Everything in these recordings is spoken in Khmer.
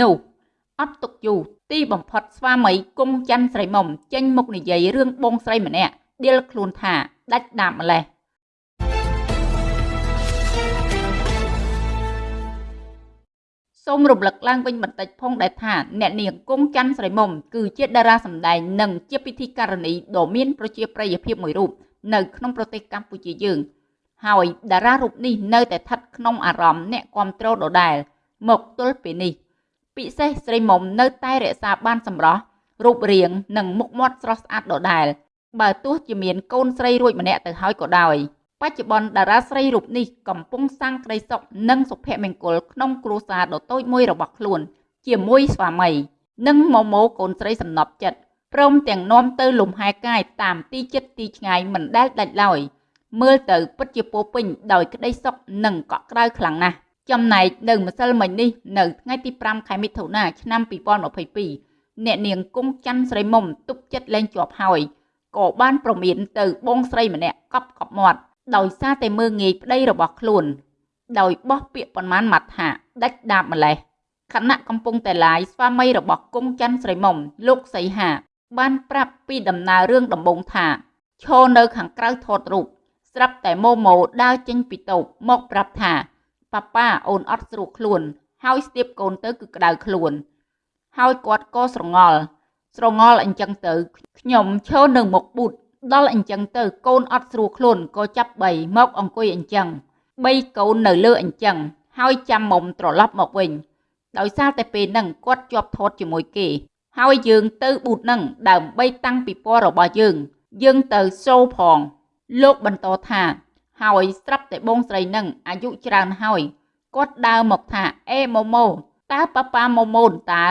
នោះអត់ទុកយូរទីបំផុតស្វាមីគង់ច័ន្ទស្រីមុំចេញមុខនិយាយរឿងបងស្រីម្នាក់ដៀលខ្លួនថាដាច់ដាបម្លេះសូមរំលឹកឡើងវិញបន្តិចផងដែរថាអ្នកនាងគង់ច័ន្ទស្រីមុំគឺជាតារាសម្ដែងនិងជាពិធីការនីដ៏មានប្រជាប្រិយភាពមួយរូបនៅក្នុងប្រទេសកម្ពុជាយើងហើយតារារូបនេះនៅតែស្ថិតក្នុងអារម្មណ៍អ្នកគ្រប់គ្រងដដែលមកទល់ពេលនេះ ពិសេសស្រីមុំនៅតែរក្សាបានសម្រស់រូបរាងនិងមុខមាត់ស្រស់ស្អាតដដែលបើទោះជាមានកូនស្រីរួចម្នាក់ទៅហើយក៏ដោយបច្ចុប្បន្នតារាស្រីរូបនេះកំពុងសាងក្តីសុខនិងសុភមង្គលក្នុងគ្រួសារដ៏តូចមួយរបស់ខ្លួន ជាមួយស្វាមី និងម៉ូម៉ូកូនស្រីសំណប់ចិត្តព្រមទាំងនាំទៅលំហែកាយតាមទីចិត្តទីឆ្ងាយមិនដែលដាច់ឡើយមើលទៅពិតជាពោពេញដោយក្តីសុខនិងកក់ក្ដៅខ្លាំងណាស់ ចំណែកនៅម្សិលមិញនេះនៅថ្ងៃទី5ខែមិថុនាឆ្នាំ2022អ្នកនាងគង់ច័ន្ទស្រីមុំទុកចិត្តលែងជាប់ហើយក៏បានប្រមានទៅបងស្រីម្នាក់កប់កប់មាត់ដោយសារតែមើងងាយប្តីរបស់ខ្លួន ដោយបោះពាក្យប៉ុន្មានម៉ាត់ថាដាច់ដាបម្លេះខណៈកំពុងតែឡាយស្វាមីរបស់គង់ច័ន្ទស្រីមុំលោកសីហា បានប្រាប់ពីដំណើររឿងដំបងថាឈរនៅខាងក្រៅថតរូបស្រាប់តែម៉ូម៉ូដើរចេញពីតូបមកប្រាប់ថា ប៉ាប៉ាអូនអត់ស្រួលខ្លួន ហើយស្ទាបកូនទៅគឺក្តៅខ្លួន ហើយគាត់ក៏ស្រងល់ស្រងល់អញ្ចឹងទៅខ្ញុំឈរនៅមុខប៊ូតដល់អញ្ចឹងទៅកូនអត់ស្រួលខ្លួនក៏ចាប់បីមកអង្គុយអញ្ចឹងបីកូននៅលើអញ្ចឹងហើយចាំមុំត្រឡប់មកវិញដោយសារតែពេលហ្នឹងគាត់ជាប់ថតជាមួយគេ ហើយយើងទៅប៊ូតហ្នឹងដើម្បីតាំងពិព័រណ៍របស់យើង យើងទៅសូផងលោកបន្តថា ហើយស្រាប់តែបងស្រីនឹងអាយុច្រើនហើយគាត់ដើរមកថាអេម៉ូម៉ូតើប៉ាប៉ាម៉ូម៉ូនតើ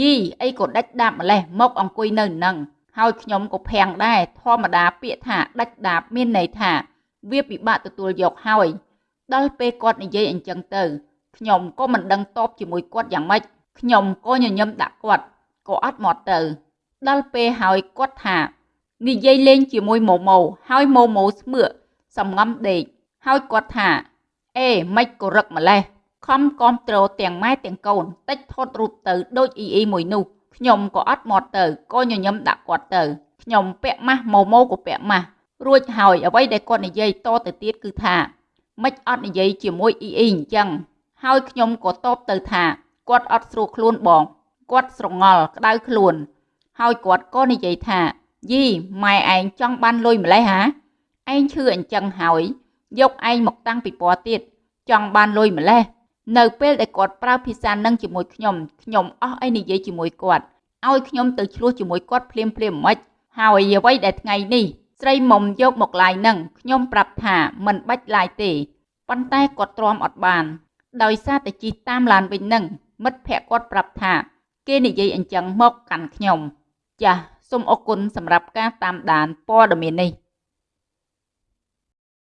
យីអីក៏ដាច់ដាបម្លេះមកអង្គុយនៅនឹងហើយខ្ញុំក៏ភាំងដែរធម្មតាពាក្យថាដាច់ដាបមានន័យថាវាពិបាកទទួលយកហើយដល់ពេលគាត់និយាយអញ្ចឹងទៅខ្ញុំក៏មិនដឹងតបជាមួយគាត់យ៉ាងម៉េចខ្ញុំក៏ញញឹមដាក់គាត់ក៏អត់មកទៅ ដល់ពេលហើយគាត់ថានិយាយលេងជាមួយម៉ូម៉ូហើយម៉ូម៉ូស្មឿក សំងំដេកហើយគាត់ថាអេម៉េចក៏រឹកម្លេះខំគាំទ្រទាំងម៉ែទាំងកូនតិចថតរូបទៅដូចអ៊ីអ៊ីមួយនោះខ្ញុំក៏អត់មកទៅក៏ញញឹមដាក់គាត់ទៅខ្ញុំពាក់ម៉ាស់ម៉ូម៉ូក៏ពាក់ម៉ាស់រួចហើយអ្វីដែលគាត់និយាយតទៅទៀតគឺថាម៉េចអត់និយាយជាមួយអ៊ីអ៊ីអញ្ចឹងហើយខ្ញុំក៏តបទៅថាគាត់អត់ស្រួលខ្លួនបងគាត់ស្រងល់ក្តៅខ្លួន ហើយគាត់ក៏និយាយថាយីម៉ែឯងចង់បានលុយម្លេះហា ឯងឈឺអញ្ចឹងហើយ យកឯងមកតាំងពីពណ៌ទៀតចង់បានលុយម្លេះនៅពេលដែលគាត់ប្រើភាសានឹងជាមួយខ្ញុំខ្ញុំអស់អីនិយាយជាមួយគាត់ឲ្យខ្ញុំទៅឆ្លោះជាមួយគាត់ភ្លាមភ្លាមមិនហើយអ្វីដែលថ្ងៃនេះស្រីមុំយកមកឡាយនឹងខ្ញុំប្រាប់ថាមិនបាច់ឡាយទេប៉ុន្តែគាត់ទ្រាំអត់បាន ដោយសារតែជីតាមឡានវិញនឹងមិត្តភ័ក្តិគាត់ប្រាប់ថា គេនិយាយអញ្ចឹងមកកាន់ខ្ញុំ ចាសសូមអរគុណសម្រាប់ការតាមដានព័ត៌មាននេះ